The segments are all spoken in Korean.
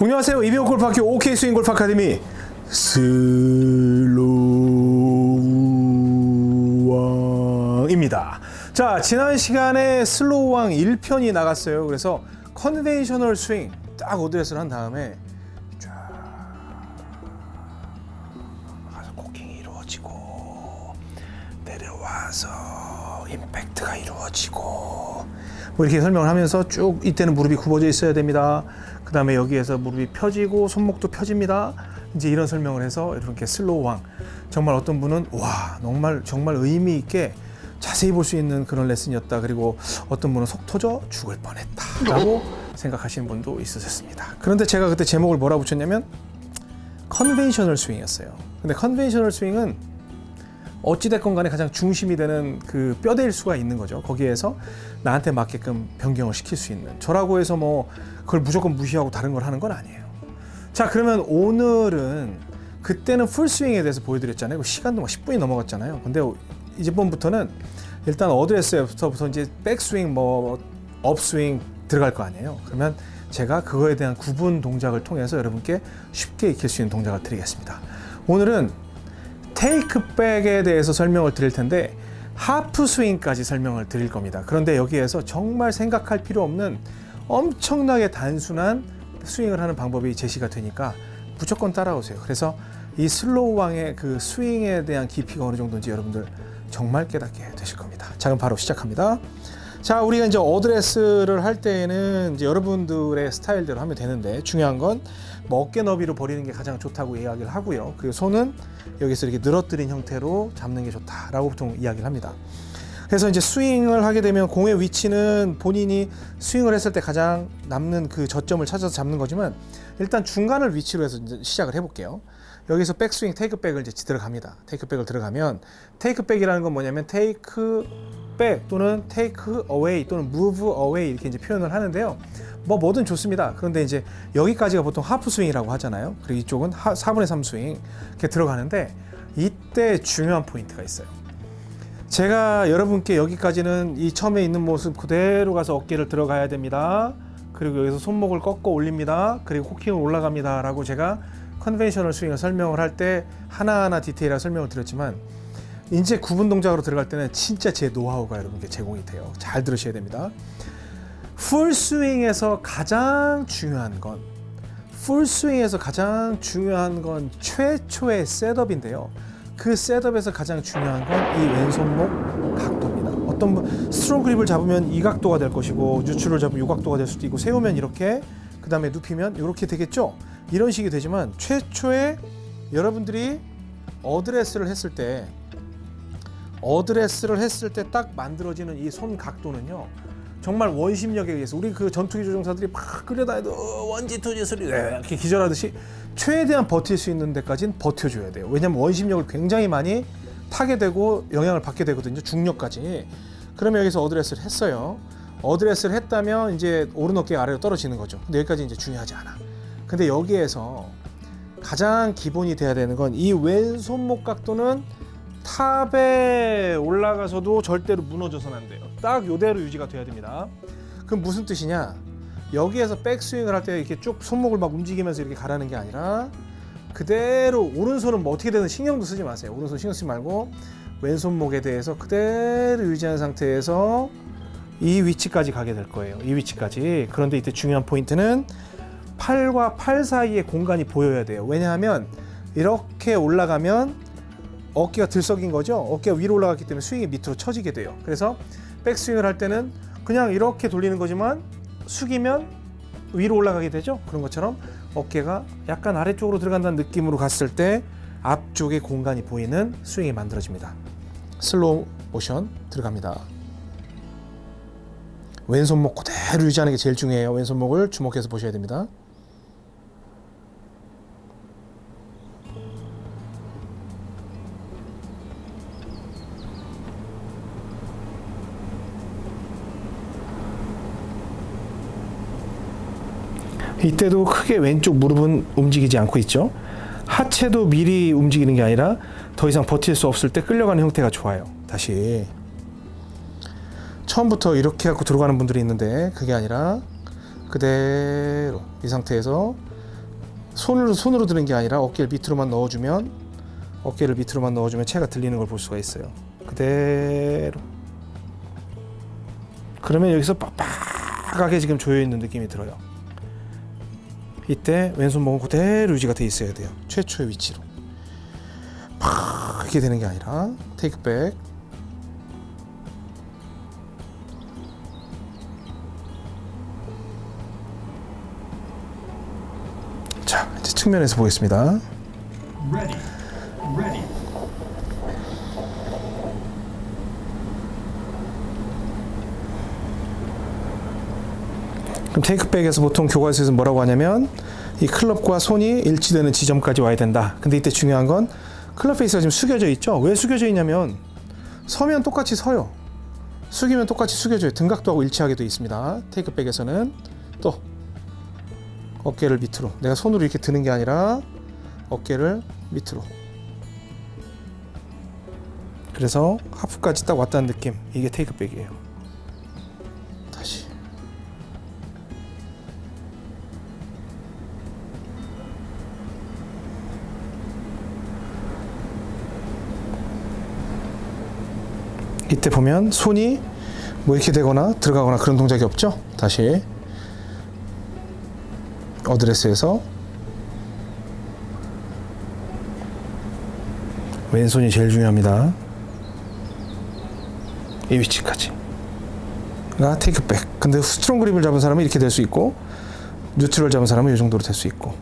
안녕하세요. 이병호 골프학교 OK 스윙 골프 아카데미 슬로우왕입니다. 자, 지난 시간에 슬로우왕 1편이 나갔어요. 그래서 conventional 스윙 딱 어드레스를 한 다음에 쫙 가서 코킹이 이루어지고 내려와서 임팩트가 이루어지고 뭐 이렇게 설명을 하면서 쭉 이때는 무릎이 굽어져 있어야 됩니다. 그 다음에 여기에서 무릎이 펴지고 손목도 펴집니다. 이제 이런 설명을 해서 이렇게 슬로우왕 정말 어떤 분은 와 정말 정말 의미 있게 자세히 볼 수 있는 그런 레슨이었다. 그리고 어떤 분은 속 터져 죽을 뻔했다 라고 생각하시는 분도 있으셨습니다. 그런데 제가 그때 제목을 뭐라 붙였냐면 conventional 스윙이었어요. 근데 conventional 스윙은 어찌됐건 간에 가장 중심이 되는 그 뼈대일 수가 있는 거죠. 거기에서 나한테 맞게끔 변경을 시킬 수 있는. 저라고 해서 뭐 그걸 무조건 무시하고 다른 걸 하는 건 아니에요. 자, 그러면 오늘은 그때는 풀스윙에 대해서 보여드렸잖아요. 시간도 막 10분이 넘어갔잖아요. 근데 이번부터는 일단 어드레스부터 이제 백스윙, 뭐 업스윙 들어갈 거 아니에요. 그러면 제가 그거에 대한 구분 동작을 통해서 여러분께 쉽게 익힐 수 있는 동작을 드리겠습니다. 오늘은 테이크백에 대해서 설명을 드릴 텐데 하프 스윙까지 설명을 드릴 겁니다. 그런데 여기에서 정말 생각할 필요 없는 엄청나게 단순한 스윙을 하는 방법이 제시가 되니까 무조건 따라오세요. 그래서 이 슬로우 왕의 그 스윙에 대한 깊이가 어느 정도인지 여러분들 정말 깨닫게 되실 겁니다. 자, 그럼 바로 시작합니다. 자, 우리가 이제 어드레스를 할 때에는 이제 여러분들의 스타일대로 하면 되는데 중요한 건 뭐 어깨 너비로 버리는 게 가장 좋다고 이야기를 하고요. 그리고 손은 여기서 이렇게 늘어뜨린 형태로 잡는 게 좋다라고 보통 이야기를 합니다. 그래서 이제 스윙을 하게 되면 공의 위치는 본인이 스윙을 했을 때 가장 남는 그 저점을 찾아서 잡는 거지만 일단 중간을 위치로 해서 이제 시작을 해볼게요. 여기서 백스윙 테이크백을 이제 들어갑니다. 테이크백을 들어가면 테이크백이라는 건 뭐냐면 테이크백 또는 테이크 어웨이 또는 무브 어웨이 이렇게 이제 표현을 하는데요. 뭐 뭐든 좋습니다. 그런데 이제 여기까지가 보통 하프 스윙이라고 하잖아요. 그리고 이쪽은 하, 4분의 3 스윙 이렇게 들어가는데 이때 중요한 포인트가 있어요. 제가 여러분께 여기까지는 이 처음에 있는 모습 그대로 가서 어깨를 들어가야 됩니다. 그리고 여기서 손목을 꺾어 올립니다. 그리고 코킹을 올라갑니다. 라고 제가 conventional 스윙을 설명을 할 때 하나하나 디테일하게 설명을 드렸지만 이제 구분 동작으로 들어갈 때는 진짜 제 노하우가 여러분께 제공이 돼요. 잘 들으셔야 됩니다. 풀스윙에서 가장 중요한 건 풀스윙에서 가장 중요한 건 최초의 셋업인데요. 그 셋업에서 가장 중요한 건 이 왼손목 각도입니다. 어떤 분 strong 그립을 잡으면 이 각도가 될 것이고 유출을 잡으면 이 각도가 될 수도 있고 세우면 이렇게 그 다음에 눕히면 이렇게 되겠죠. 이런 식이 되지만 최초에 여러분들이 어드레스를 했을 때 어드레스를 했을 때 딱 만들어지는 이 손 각도는요. 정말 원심력에 의해서 우리 그 전투기 조종사들이 막 끌려다녀도 one G two G 소리 이렇게 기절하듯이 최대한 버틸 수 있는 데까지는 버텨줘야 돼요. 왜냐하면 원심력을 굉장히 많이 타게 되고 영향을 받게 되거든요. 중력까지. 그러면 여기서 어드레스를 했어요. 어드레스를 했다면 이제 오른 어깨 아래로 떨어지는 거죠. 근데 여기까지 이제 중요하지 않아. 근데 여기에서 가장 기본이 돼야 되는 건 이 왼손목 각도는 탑에 올라가서도 절대로 무너져서는 안 돼요. 딱 요대로 유지가 돼야 됩니다. 그럼 무슨 뜻이냐? 여기에서 백스윙을 할 때 이렇게 쭉 손목을 막 움직이면서 이렇게 가라는 게 아니라 그대로 오른손은 뭐 어떻게 되든 신경도 쓰지 마세요. 오른손 신경 쓰지 말고 왼손목에 대해서 그대로 유지한 상태에서 이 위치까지 가게 될 거예요. 이 위치까지. 그런데 이때 중요한 포인트는 팔과 팔 사이에 공간이 보여야 돼요. 왜냐하면 이렇게 올라가면 어깨가 들썩인 거죠. 어깨가 위로 올라갔기 때문에 스윙이 밑으로 처지게 돼요. 그래서 백스윙을 할 때는 그냥 이렇게 돌리는 거지만 숙이면 위로 올라가게 되죠. 그런 것처럼 어깨가 약간 아래쪽으로 들어간다는 느낌으로 갔을 때 앞쪽에 공간이 보이는 스윙이 만들어집니다. 슬로우 모션 들어갑니다. 왼손목 그대로 유지하는 게 제일 중요해요. 왼손목을 주목해서 보셔야 됩니다. 이때도 크게 왼쪽 무릎은 움직이지 않고 있죠. 하체도 미리 움직이는 게 아니라 더 이상 버틸 수 없을 때 끌려가는 형태가 좋아요. 다시 처음부터 이렇게 갖고 들어가는 분들이 있는데 그게 아니라 그대로 이 상태에서 손으로 손으로 드는 게 아니라 어깨를 밑으로만 넣어주면 어깨를 밑으로만 넣어주면 체가 들리는 걸 볼 수가 있어요. 그대로. 그러면 여기서 빡빡하게 지금 조여 있는 느낌이 들어요. 이때 왼손목은 그대로 유지가 돼 있어야 돼요. 최초의 위치로. 팍 이렇게 되는 게 아니라 테이크 백. 자, 이제 측면에서 보겠습니다. 그럼 테이크백에서 보통 교과서에서 뭐라고 하냐면 이 클럽과 손이 일치되는 지점까지 와야 된다. 근데 이때 중요한 건 클럽 페이스가 지금 숙여져 있죠. 왜 숙여져 있냐면 서면 똑같이 서요. 숙이면 똑같이 숙여져요. 등각도 하고 일치하게 되어 있습니다. 테이크백에서는 또 어깨를 밑으로 내가 손으로 이렇게 드는 게 아니라 어깨를 밑으로 그래서 하프까지 딱 왔다는 느낌 이게 테이크백이에요. 이때 보면 손이 뭐 이렇게 되거나 들어가거나 그런 동작이 없죠. 다시 어드레스에서 왼손이 제일 중요합니다. 이 위치까지. 가 테이크백. 근데 strong 그립을 잡은 사람은 이렇게 될 수 있고 neutral 잡은 사람은 이 정도로 될 수 있고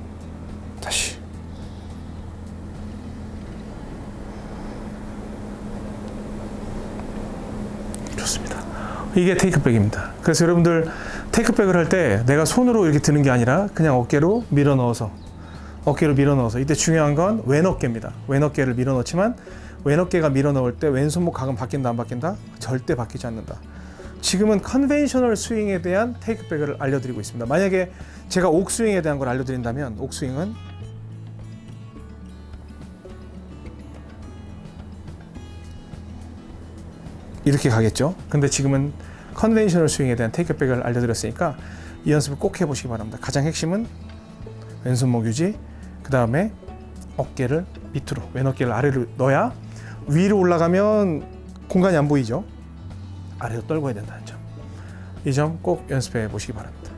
다시 좋습니다. 이게 테이크백입니다. 그래서 여러분들 테이크백을 할 때 내가 손으로 이렇게 드는 게 아니라 그냥 어깨로 밀어 넣어서 어깨로 밀어 넣어서 이때 중요한 건 왼어깨입니다. 왼어깨를 밀어 넣지만 왼어깨가 밀어 넣을 때 왼손목 각은 바뀐다 안 바뀐다? 절대 바뀌지 않는다. 지금은 conventional 스윙에 대한 테이크백을 알려드리고 있습니다. 만약에 제가 옥스윙에 대한 걸 알려드린다면 옥스윙은 이렇게 가겠죠. 근데 지금은 conventional 스윙에 대한 테이크백을 알려드렸으니까 이 연습을 꼭 해보시기 바랍니다. 가장 핵심은 왼손목 유지, 그 다음에 어깨를 밑으로, 왼 어깨를 아래로 넣어야 위로 올라가면 공간이 안 보이죠. 아래로 떨궈야 된다는 점. 이 점 꼭 연습해 보시기 바랍니다.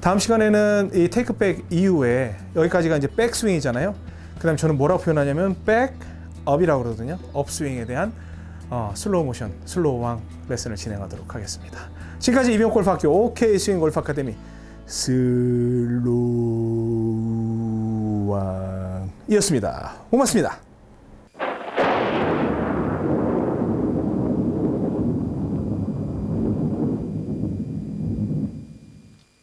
다음 시간에는 이 테이크백 이후에 여기까지가 이제 백스윙이잖아요. 그 다음 저는 뭐라고 표현하냐면 백업이라고 그러거든요. 업스윙에 대한 어, 슬로우 모션, 슬로우 왕 레슨을 진행하도록 하겠습니다. 지금까지 이병옥 골프학교 옥스윙 골프 아카데미 슬로우 왕이었습니다. 고맙습니다.